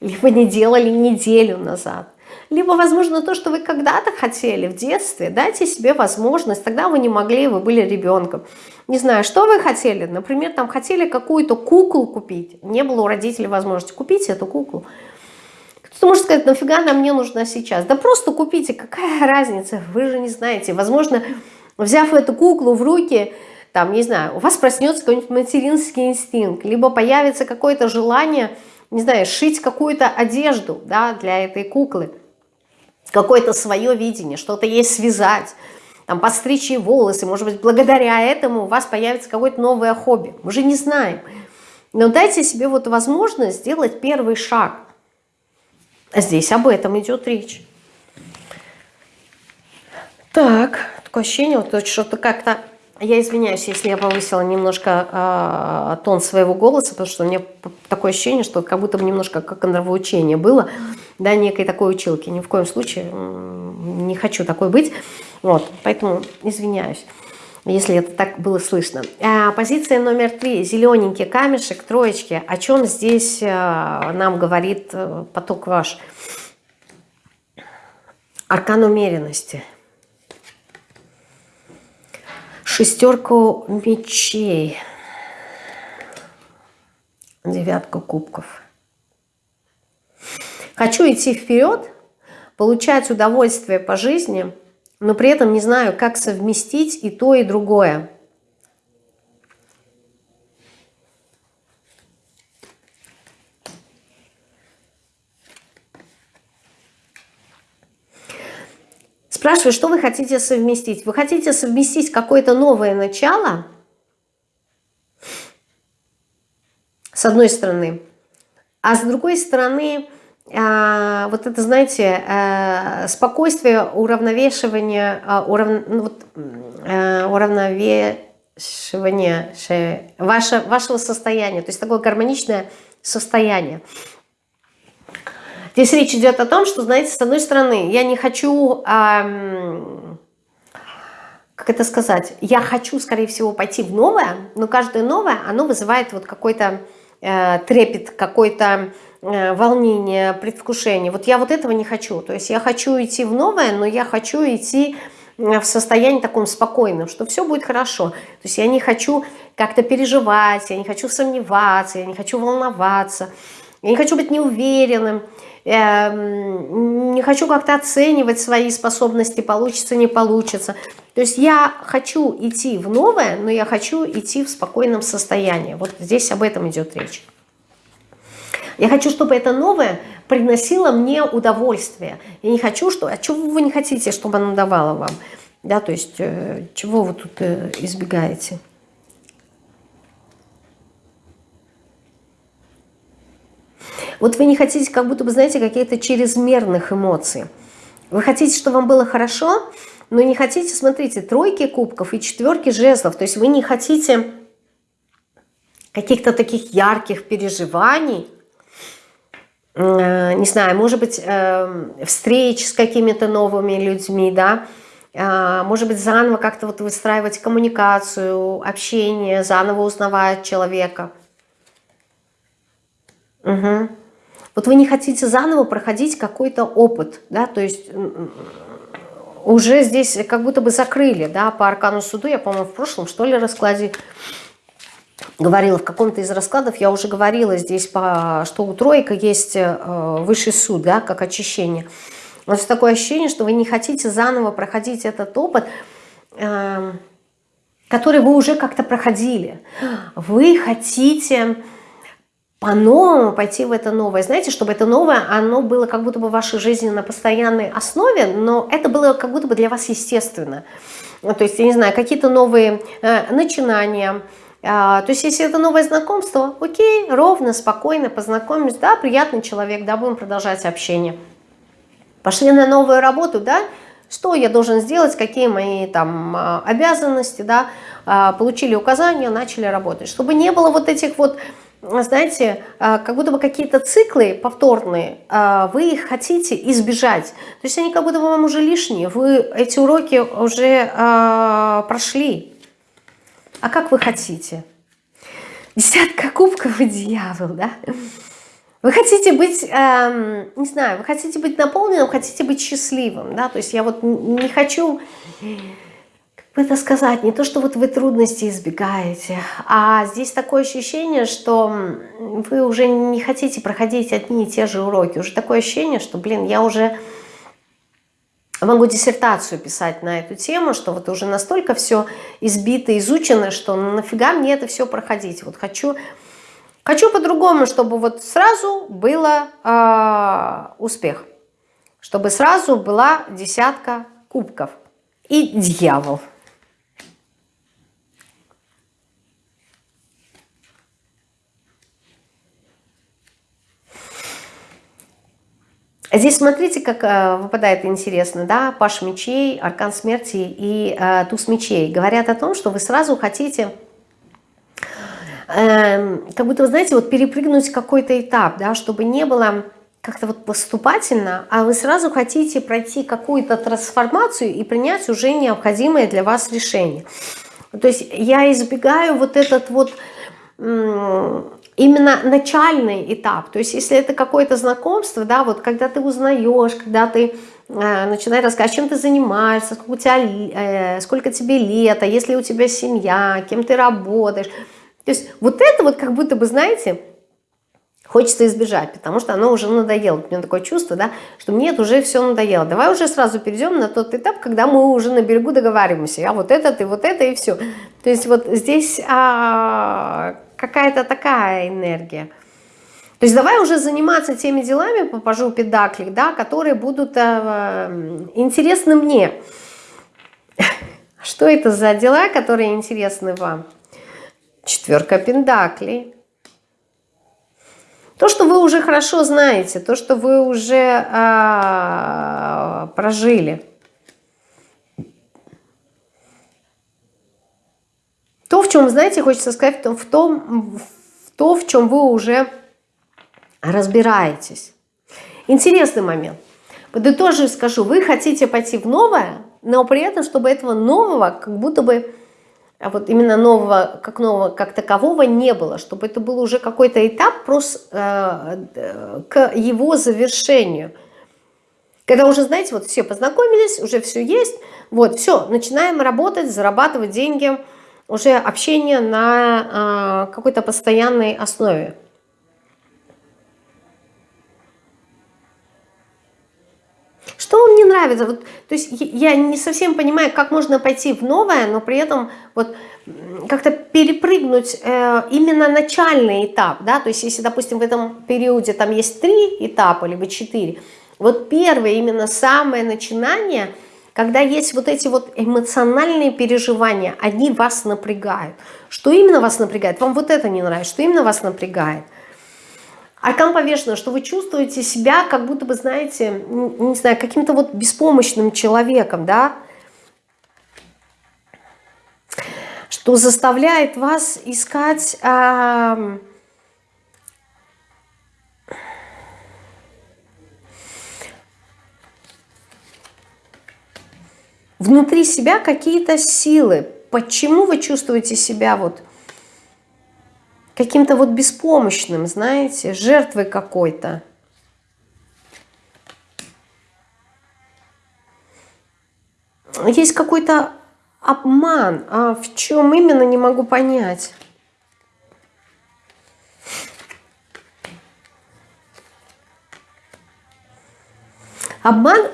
A: либо не делали неделю назад. Либо, возможно, то, что вы когда-то хотели в детстве, дайте себе возможность, тогда вы не могли, вы были ребенком. Не знаю, что вы хотели, например, там хотели какую-то куклу купить, не было у родителей возможности купить эту куклу. Кто-то может сказать, нафига она мне нужна сейчас? Да просто купите, какая [laughs] разница, вы же не знаете. Возможно, взяв эту куклу в руки, там, не знаю, у вас проснется какой-нибудь материнский инстинкт, либо появится какое-то желание, не знаю, шить какую-то одежду да, для этой куклы какое-то свое видение, что-то ей связать, там, подстричь ей волосы, может быть, благодаря этому у вас появится какое-то новое хобби. Мы же не знаем. Но дайте себе вот возможность сделать первый шаг. А здесь об этом идет речь. Так, такое ощущение, вот что-то как-то я извиняюсь, если я повысила немножко э, тон своего голоса, потому что у меня такое ощущение, что как будто бы немножко как нравоучение было, да, некой такой училки. Ни в коем случае не хочу такой быть. Вот, поэтому извиняюсь, если это так было слышно. А, позиция номер три. Зелененький камешек, троечки. О чем здесь а, нам говорит а, поток ваш? Аркан умеренности шестерку мечей, девятку кубков. Хочу идти вперед, получать удовольствие по жизни, но при этом не знаю, как совместить и то, и другое. Спрашиваю, что вы хотите совместить? Вы хотите совместить какое-то новое начало, с одной стороны, а с другой стороны, вот это, знаете, а, спокойствие, уравновешивание, а, урав, ну, вот, уравновешивание ваше, вашего состояния, то есть такое гармоничное состояние. Здесь речь идет о том, что, знаете, с одной стороны, я не хочу, как это сказать, я хочу, скорее всего, пойти в новое, но каждое новое, оно вызывает вот какой-то э, трепет, какой-то э, волнение, предвкушение. Вот я вот этого не хочу. То есть я хочу идти в новое, но я хочу идти э, в состоянии таком спокойном, что все будет хорошо. То есть я не хочу как-то переживать, я не хочу сомневаться, я не хочу волноваться, я не хочу быть неуверенным. Эм, не хочу как-то оценивать свои способности, получится, не получится. То есть я хочу идти в новое, но я хочу идти в спокойном состоянии. Вот здесь об этом идет речь. Я хочу, чтобы это новое приносило мне удовольствие. Я не хочу, что... А чего вы не хотите, чтобы оно давало вам? Да, то есть, э, чего вы тут э, избегаете? Вот вы не хотите, как будто бы, знаете, каких-то чрезмерных эмоций. Вы хотите, чтобы вам было хорошо, но не хотите, смотрите, тройки кубков и четверки жезлов. То есть вы не хотите каких-то таких ярких переживаний, э, не знаю, может быть, э, встреч с какими-то новыми людьми, да, э, может быть, заново как-то вот выстраивать коммуникацию, общение, заново узнавать человека. Угу. Вот вы не хотите заново проходить какой-то опыт, да, то есть уже здесь как будто бы закрыли, да, по аркану суду, я, по-моему, в прошлом, что ли, раскладе говорила, в каком-то из раскладов я уже говорила здесь, по, что у тройка есть э, высший суд, да, как очищение. У вас такое ощущение, что вы не хотите заново проходить этот опыт, э, который вы уже как-то проходили. Вы хотите по-новому пойти в это новое. Знаете, чтобы это новое, оно было как будто бы в вашей жизни на постоянной основе, но это было как будто бы для вас естественно. То есть, я не знаю, какие-то новые э, начинания, э, то есть, если это новое знакомство, окей, ровно, спокойно познакомились, да, приятный человек, да, будем продолжать общение. Пошли на новую работу, да, что я должен сделать, какие мои там а, обязанности, да, а, получили указания, начали работать. Чтобы не было вот этих вот знаете, а, как будто бы какие-то циклы повторные, а, вы их хотите избежать. То есть они как будто бы вам уже лишние, вы эти уроки уже а, прошли. А как вы хотите? Десятка кубков и дьявол, да? Вы хотите быть, эм, не знаю, вы хотите быть наполненным, хотите быть счастливым, да? То есть я вот не хочу это сказать, не то, что вот вы трудности избегаете, а здесь такое ощущение, что вы уже не хотите проходить одни и те же уроки. Уже такое ощущение, что, блин, я уже могу диссертацию писать на эту тему, что вот уже настолько все избито, изучено, что нафига мне это все проходить. Вот хочу, хочу по-другому, чтобы вот сразу было э, успех, чтобы сразу была десятка кубков и дьявол. Здесь смотрите, как э, выпадает интересно, да, Паш мечей, Аркан смерти и э, Туз мечей. Говорят о том, что вы сразу хотите, э, как будто, вы знаете, вот перепрыгнуть какой-то этап, да, чтобы не было как-то вот поступательно, а вы сразу хотите пройти какую-то трансформацию и принять уже необходимое для вас решение. То есть я избегаю вот этот вот именно начальный этап. То есть если это какое-то знакомство, да, вот когда ты узнаешь, когда ты э, начинаешь рассказывать, чем ты занимаешься, сколько, у тебя, э, сколько тебе лет, а если у тебя семья, кем ты работаешь. То есть вот это вот как будто бы, знаете, хочется избежать, потому что оно уже надоело. У меня такое чувство, да, что мне это уже все надоело. Давай уже сразу перейдем на тот этап, когда мы уже на берегу договариваемся. А вот этот и вот это и все. То есть вот здесь а, какая-то такая энергия. То есть давай уже заниматься теми делами по пажу педакли, да, которые будут э, интересны мне. [laughs] Что это за дела, которые интересны вам? Четверка пендаклей. То, что вы уже хорошо знаете, то, что вы уже э, прожили. То, в чем, знаете, хочется сказать, в том, в то, в чем вы уже разбираетесь. Интересный момент. Подытожу и скажу, вы хотите пойти в новое, но при этом, чтобы этого нового, как будто бы, а вот именно нового, как нового, как такового не было, чтобы это был уже какой-то этап просто э, к его завершению. Когда уже, знаете, вот все познакомились, уже все есть, вот, все, начинаем работать, зарабатывать деньги – уже общение на э, какой-то постоянной основе. Что вам не нравится? Вот, то есть я не совсем понимаю, как можно пойти в новое, но при этом вот как-то перепрыгнуть э, именно начальный этап, да, то есть если, допустим, в этом периоде там есть три этапа, либо четыре, вот первое, именно самое начинание – когда есть вот эти вот эмоциональные переживания, они вас напрягают. Что именно вас напрягает? Вам вот это не нравится. Что именно вас напрягает? Аркан повешено, что вы чувствуете себя, как будто бы, знаете, не знаю, каким-то вот беспомощным человеком, да? Что заставляет вас искать... внутри себя какие-то силы. Почему вы чувствуете себя вот каким-то вот беспомощным, знаете, жертвой какой-то? Есть какой-то обман, а в чем именно, не могу понять. Обман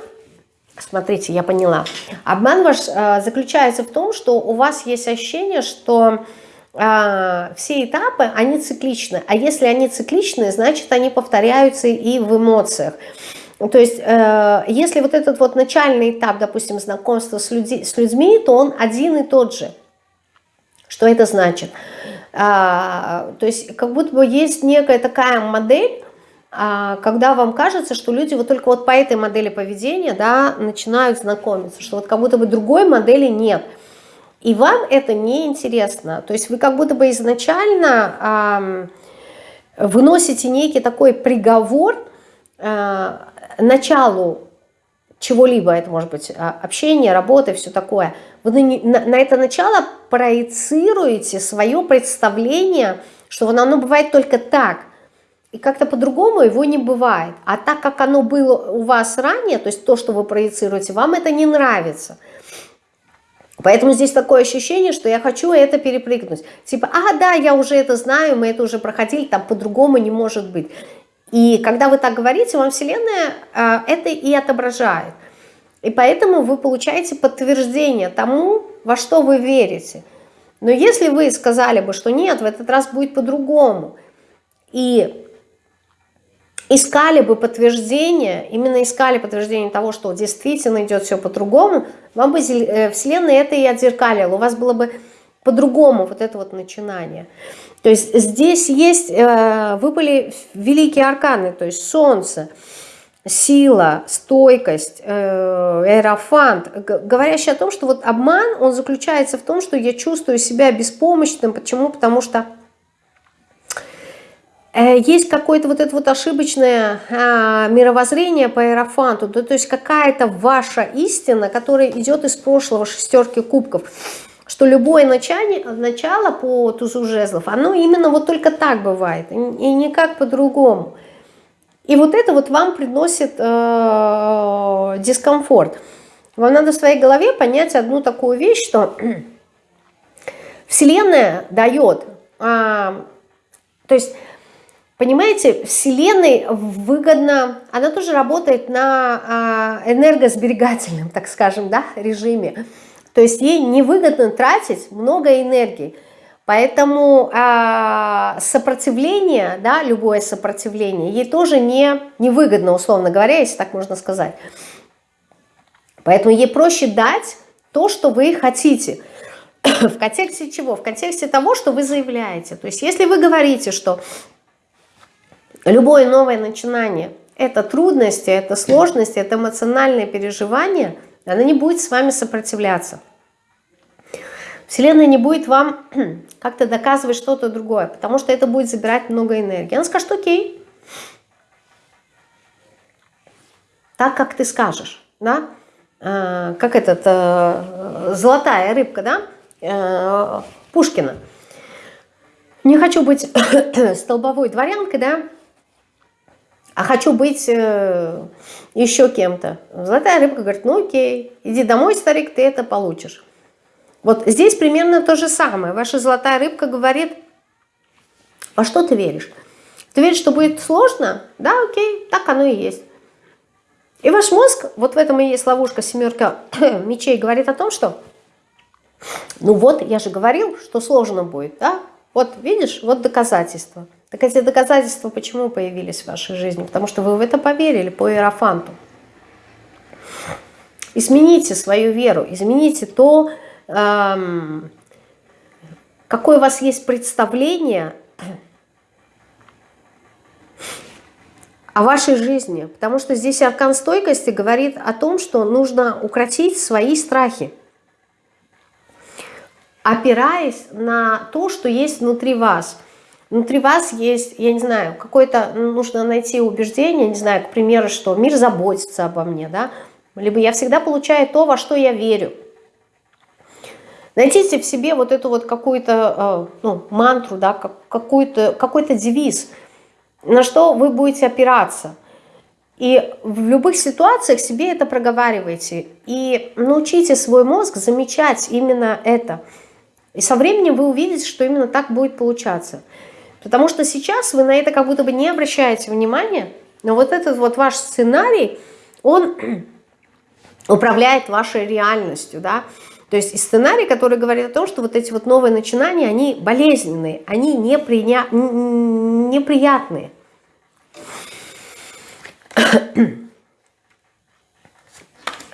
A: Смотрите, я поняла. Обман ваш э, заключается в том, что у вас есть ощущение, что э, все этапы, они цикличны. А если они цикличны, значит, они повторяются и в эмоциях. То есть, э, если вот этот вот начальный этап, допустим, знакомства с, люди, с людьми, то он один и тот же. Что это значит? То есть, как будто бы есть некая такая модель, когда вам кажется, что люди вот только вот по этой модели поведения да, начинают знакомиться, что вот как будто бы другой модели нет. И вам это не интересно. То есть вы как будто бы изначально выносите некий такой приговор э, началу чего-либо, это может быть а, общение, работа, все такое. Вы на, на это начало проецируете свое представление, что оно бывает только так, и как-то по-другому его не бывает. А так как оно было у вас ранее, то есть то, что вы проецируете, вам это не нравится. Поэтому здесь такое ощущение, что я хочу это перепрыгнуть. Типа, а, да, я уже это знаю, мы это уже проходили, там по-другому не может быть. И когда вы так говорите, вам Вселенная э, это и отображает. И поэтому вы получаете подтверждение тому, во что вы верите. Но если вы сказали бы, что нет, в этот раз будет по-другому, и искали бы подтверждение, именно искали подтверждение того, что действительно идет все по-другому, вам бы э, Вселенная это и отзеркалила, у вас было бы по-другому вот это вот начинание. То есть здесь есть, э, выпали великие арканы, то есть Солнце, сила, стойкость, э, аэрофант, говорящий о том, что вот обман, он заключается в том, что я чувствую себя беспомощным. Почему? Потому что есть какое-то вот это вот ошибочное а, мировоззрение по аэрофанту, то есть какая-то ваша истина, которая идет из прошлого шестерки кубков что любое начало, начало по тузу жезлов, оно именно вот только так бывает, и никак по-другому. И вот это вот вам приносит э, дискомфорт. Вам надо в своей голове понять одну такую вещь, что [clears throat] Вселенная дает, э, то есть, понимаете, Вселенной выгодно, она тоже работает на э, энергосберегательном, [laughs] так скажем, да, режиме. То есть ей невыгодно тратить много энергии. Поэтому э, сопротивление, да, любое сопротивление, ей тоже не, невыгодно, условно говоря, если так можно сказать. Поэтому ей проще дать то, что вы хотите. [coughs] В контексте чего? В контексте того, что вы заявляете. То есть если вы говорите, что любое новое начинание – это трудности, это сложности, это эмоциональные переживания, она не будет с вами сопротивляться. Вселенная не будет вам [clears throat] как-то доказывать что-то другое, потому что это будет забирать много энергии. Она скажет, окей, так, как ты скажешь, да, а, как этот, э, золотая рыбка, да, э, Пушкина. Не хочу быть [clears throat] столбовой дворянкой, да, а хочу быть э, еще кем-то. Золотая рыбка говорит, ну окей, иди домой, старик, ты это получишь. Вот здесь примерно то же самое. Ваша золотая рыбка говорит, во что ты веришь? Ты веришь, что будет сложно? Да, окей, так оно и есть. И ваш мозг, вот в этом и есть ловушка семерка [coughs] мечей, говорит о том, что, ну вот, я же говорил, что сложно будет, да? Вот, видишь, вот доказательства. Так эти доказательства почему появились в вашей жизни? Потому что вы в это поверили по иерофанту. Измените свою веру, измените то, какое у вас есть представление о вашей жизни. Потому что здесь аркан стойкости говорит о том, что нужно укротить свои страхи, опираясь на то, что есть внутри вас. Внутри вас есть, я не знаю, какое-то, нужно найти убеждение, не знаю, к примеру, что мир заботится обо мне, да, либо я всегда получаю то, во что я верю. Найдите в себе вот эту вот какую-то э, ну, мантру, да, какой-то какой -то девиз, на что вы будете опираться. И в любых ситуациях себе это проговаривайте. И научите свой мозг замечать именно это. И со временем вы увидите, что именно так будет получаться. Потому что сейчас вы на это как будто бы не обращаете внимания, но вот этот вот ваш сценарий, он [clears throat] управляет вашей реальностью, да, то есть сценарий, который говорит о том, что вот эти вот новые начинания, они болезненные, они неприня... неприятные. [clears throat]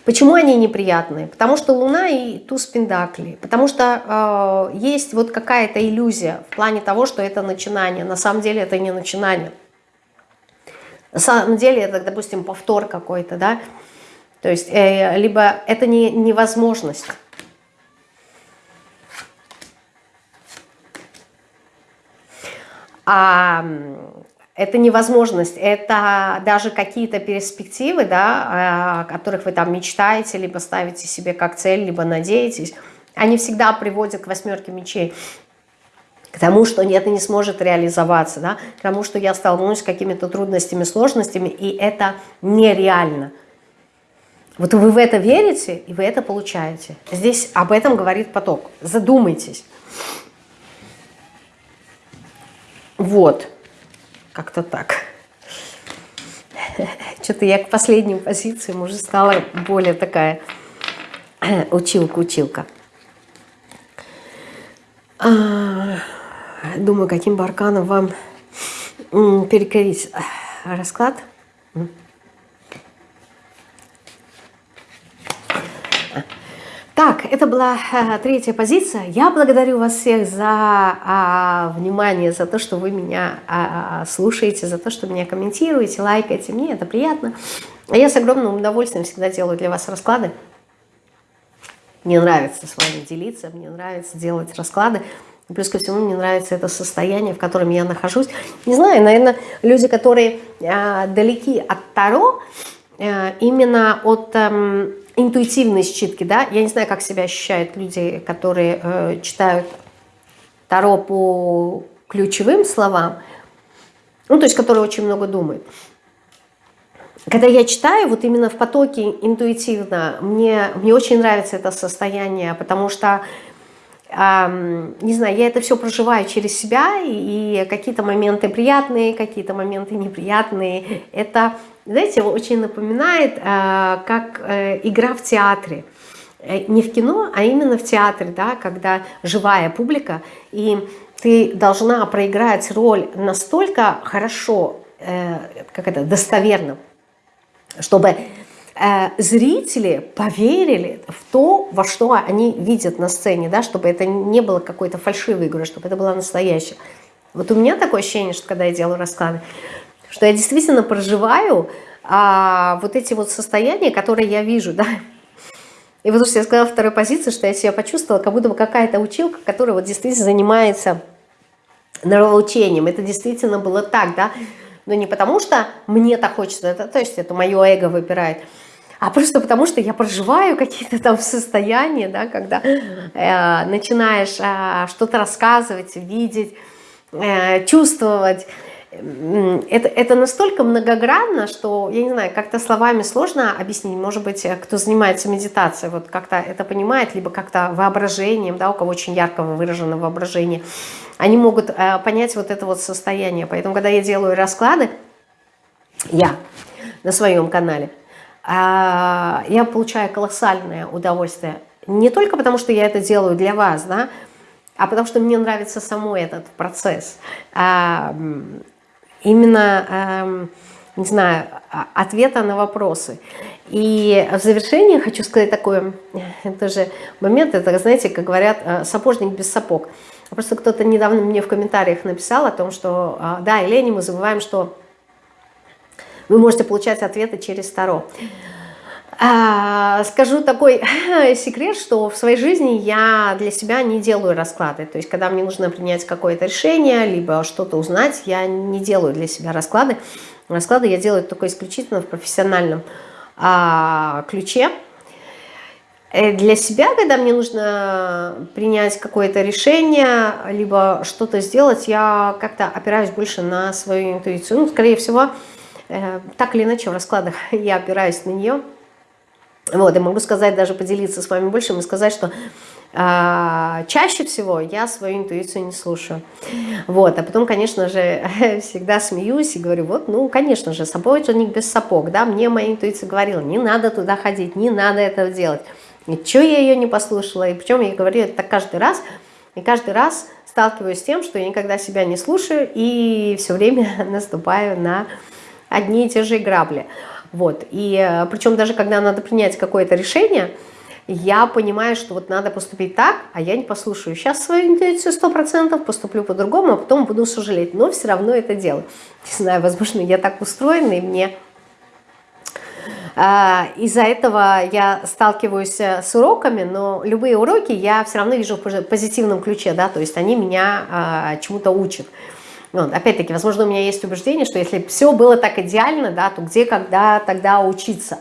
A: Почему они неприятные? Потому что Луна и туз Пендакли. Потому что э, есть вот какая-то иллюзия в плане того, что это начинание. На самом деле это не начинание. На самом деле это, допустим, повтор какой-то, да. То есть, э, либо это не, невозможность. А это невозможность, это даже какие-то перспективы, да, о которых вы там мечтаете, либо ставите себе как цель, либо надеетесь, они всегда приводят к восьмерке мечей к тому, что это не сможет реализоваться, да, к тому, что я столкнусь с какими-то трудностями, сложностями, и это нереально. Вот вы в это верите, и вы это получаете. Здесь об этом говорит поток. Задумайтесь. Вот. Как-то так. Что-то я к последним позициям уже стала более такая училка-училка. А, думаю, каким бы вам перекорить расклад. Так, это была э, третья позиция. Я благодарю вас всех за э, внимание, за то, что вы меня э, слушаете, за то, что меня комментируете, лайкаете. Мне это приятно. А я с огромным удовольствием всегда делаю для вас расклады. Мне нравится с вами делиться, мне нравится делать расклады. Плюс ко всему мне нравится это состояние, в котором я нахожусь. Не знаю, наверное, люди, которые э, далеки от Таро, э, именно от э, интуитивной считки, да, я не знаю, как себя ощущают люди, которые э, читают Таро по ключевым словам, ну, то есть, которые очень много думают. Когда я читаю, вот именно в потоке интуитивно, мне, мне очень нравится это состояние, потому что не знаю, я это все проживаю через себя, и какие-то моменты приятные, какие-то моменты неприятные. Это, знаете, очень напоминает, а, как э, игра в театре. Э, не в кино, а именно в театре, да, когда живая публика, и ты должна проиграть роль настолько хорошо, э, как это, достоверно, чтобы зрители поверили в то, во что они видят на сцене, да, чтобы это не было какой-то фальшивой игры, чтобы это было настоящее. Вот у меня такое ощущение, что когда я делаю расклады, что я действительно проживаю а, вот эти вот состояния, которые я вижу, да. И вот что я сказала второй позиции, что я себя почувствовала, как будто бы какая-то училка, которая вот действительно занимается нравоучением. Это действительно было так, да. Но не потому, что мне так хочется, это, то есть это мое эго выпирает, а просто потому, что я проживаю какие-то там состояния, да, когда э, начинаешь э, что-то рассказывать, видеть, э, чувствовать. Это, это настолько многогранно, что, я не знаю, как-то словами сложно объяснить. Может быть, кто занимается медитацией, вот как-то это понимает, либо как-то воображением, да, у кого очень ярко выражено воображение, они могут э, понять вот это вот состояние. Поэтому, когда я делаю расклады, я на своем канале, я получаю колоссальное удовольствие. Не только потому, что я это делаю для вас, да, а потому что мне нравится самой этот процесс. А, именно, не знаю, а, ответа на вопросы. И в завершение хочу сказать такой тоже момент, это, знаете, как говорят, э, сапожник без сапог. Просто кто-то недавно мне в комментариях написал о том, что, да, Елене, мы забываем, что вы можете получать ответы через Таро. А, скажу такой [laughs] секрет, что в своей жизни я для себя не делаю расклады. То есть, когда мне нужно принять какое-то решение, либо что-то узнать, я не делаю для себя расклады. Расклады я делаю только исключительно в профессиональном а, ключе. Э, для себя, когда мне нужно принять какое-то решение, либо что-то сделать, я как-то опираюсь больше на свою интуицию. Ну, скорее всего, так или иначе в раскладах [laughs] я опираюсь на нее. Вот, и могу сказать, даже поделиться с вами больше, и сказать, что а, чаще всего я свою интуицию не слушаю. Вот, а потом, конечно же, [laughs] всегда смеюсь и говорю, вот, ну, конечно же, сапожник без сапог, да, мне моя интуиция говорила, не надо туда ходить, не надо этого делать. И что я ее не послушала, и причем я говорю это каждый раз, и каждый раз сталкиваюсь с тем, что я никогда себя не слушаю и все время [laughs] наступаю на одни и те же грабли. Вот. И э, причем даже когда надо принять какое-то решение, я понимаю, что вот надо поступить так, а я не послушаю. Сейчас свою интуицию 100% поступлю по-другому, а потом буду сожалеть. Но все равно это делаю. Не знаю, возможно, я так устроена, и мне а, из-за этого я сталкиваюсь э, с уроками, но любые уроки я все равно вижу в позитивном ключе, да, то есть они меня а, чему-то учат. Вот, опять-таки, возможно, у меня есть убеждение, что если все было так идеально, да, то где, когда, тогда учиться?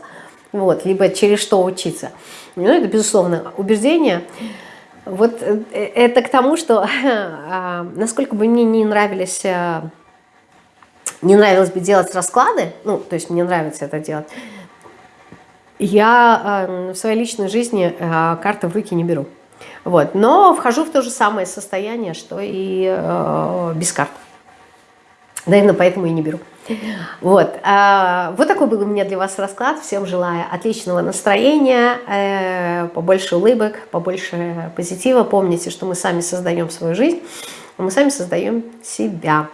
A: Вот, либо через что учиться? Ну, это, безусловно, убеждение. Вот э, это к тому, что [laughs] а, насколько бы мне не нравились, э, не нравилось бы делать расклады, ну, то есть мне нравится это делать, я э, в своей личной жизни карты в руки не беру. Вот. Но вхожу в то же самое состояние, что и без карт. Наверное, поэтому и не беру. Вот. А, вот такой был у меня для вас расклад. Всем желаю отличного настроения, э, побольше улыбок, побольше позитива. Помните, что мы сами создаем свою жизнь, а мы сами создаем себя.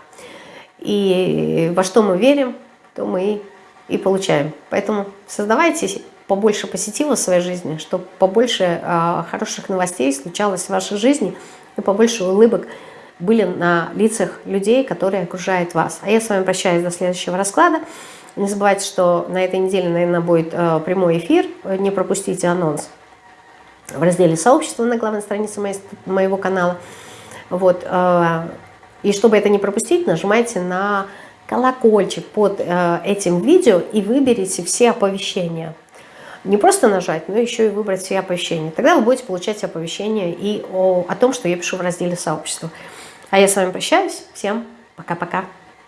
A: И во что мы верим, то мы и получаем. Поэтому создавайте побольше позитива в своей жизни, чтобы побольше э, хороших новостей случалось в вашей жизни и побольше улыбок были на лицах людей, которые окружают вас. А я с вами прощаюсь до следующего расклада. Не забывайте, что на этой неделе, наверное, будет э, прямой эфир. Не пропустите анонс в разделе «Сообщество» на главной странице моего канала. Вот. Э, и чтобы это не пропустить, нажимайте на колокольчик под э, этим видео и выберите все оповещения. Не просто нажать, но еще и выбрать все оповещения. Тогда вы будете получать оповещения и о, о том, что я пишу в разделе «Сообщество». А я с вами прощаюсь. Всем пока-пока.